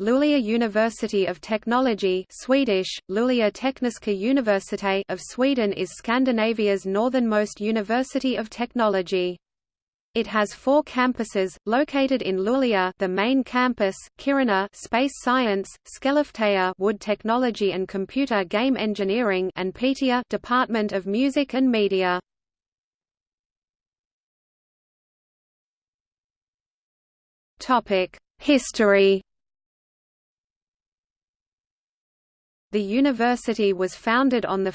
Luleå University of Technology Swedish, Luleå Tekniska Universitet of Sweden is Scandinavia's northernmost university of technology. It has four campuses, located in Luleå the main campus, Kiruna Space Science, Skellefteå Wood Technology and Computer Game Engineering and Piteå Department of Music and Media. History The university was founded on 1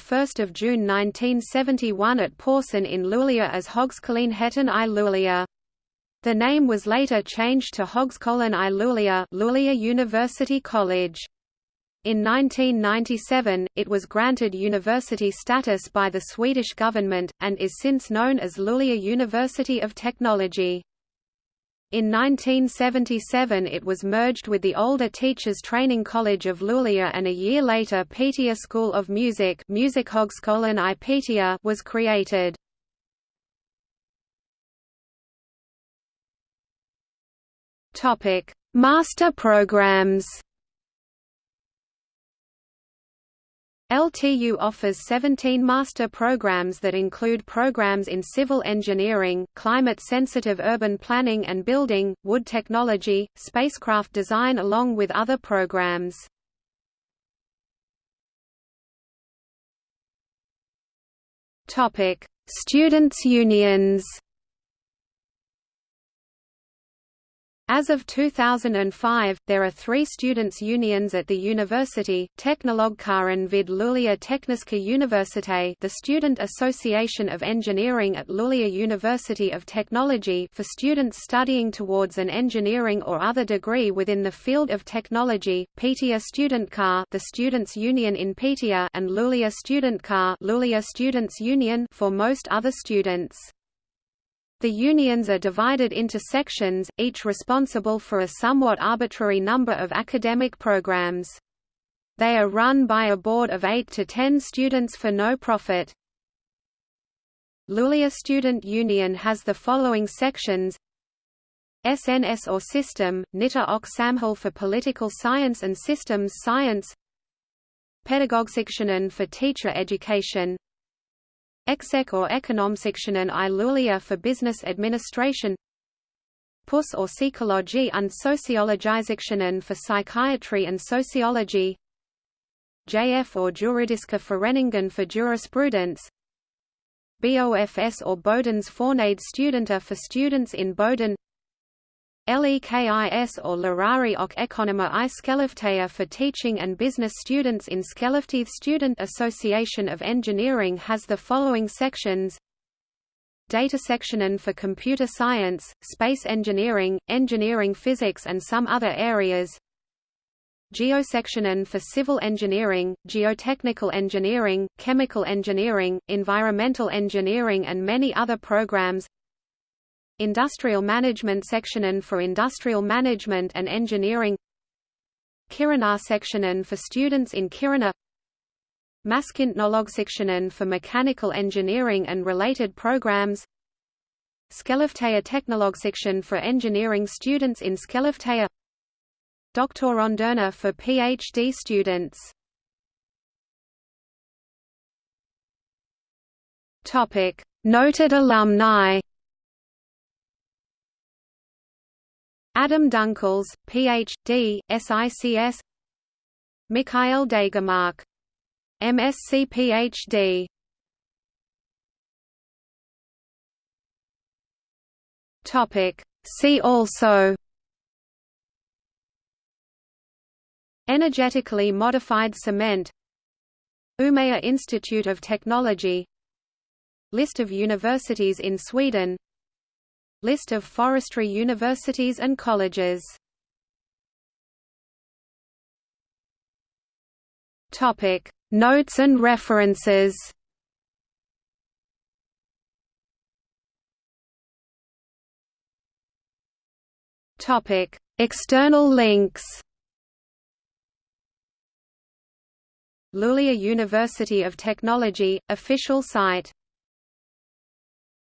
June 1971 at Porsön in Luleå as Högskolenheten i Luleå. The name was later changed to Högskolan i Luleå, Luleå University College. In 1997, it was granted university status by the Swedish government, and is since known as Luleå University of Technology. In 1977 it was merged with the older Teachers Training College of Luleå and a year later Piteå School of Music Musikhögskolan i Piteå was created. Master programs LTU offers 17 master programs that include programs in civil engineering, climate-sensitive urban planning and building, wood technology, spacecraft design along with other programs. Students' unions As of 2005, there are three students' unions at the university, Teknologkåren vid Luleå Tekniska Universitet the Student Association of Engineering at Luleå University of Technology for students studying towards an engineering or other degree within the field of technology, Piteå Studentkår the Students' Union in Piteå and Luleå Studentkår Luleå Students' Union for most other students. The unions are divided into sections, each responsible for a somewhat arbitrary number of academic programs. They are run by a board of 8 to 10 students for no profit. Luleå Student Union has the following sections SNS or System, Nita och Samhälle for Political Science and Systems Science Pedagogsektionen for Teacher Education Exec or Ekonomsektionen i Luleå for Business Administration PUS or Psykologi and Sociologisektionen for Psychiatry and Sociology JF or Juridiska Föreningen for Jurisprudence BOFS or Bodens Förenade Studenter for students in Boden LEKIS or Lärare och Ekonomer i Skellefteå for teaching and business students in Skellefteå Student Association of Engineering has the following sections. Data section Sectionen for computer science, space engineering, engineering physics and some other areas. Geosektionen for civil engineering, geotechnical engineering, chemical engineering, environmental engineering and many other programs Industrial Management Sektionen for Industrial Management and Engineering Kiruna Sektionen for students in Kiruna Maskinteknologsektionen for mechanical engineering and related programs Skellefteå Teknologsektion for engineering students in Skellefteå Doktoranderne for PhD students. Noted alumni Adam Dunkels, Ph.D., SICS Mikael Degermark. MSc Ph.D. See also Energetically modified cement Umeå Institute of Technology List of universities in Sweden List of forestry universities and colleges. Topic Notes and references. Topic External links. Luleå University of Technology, official site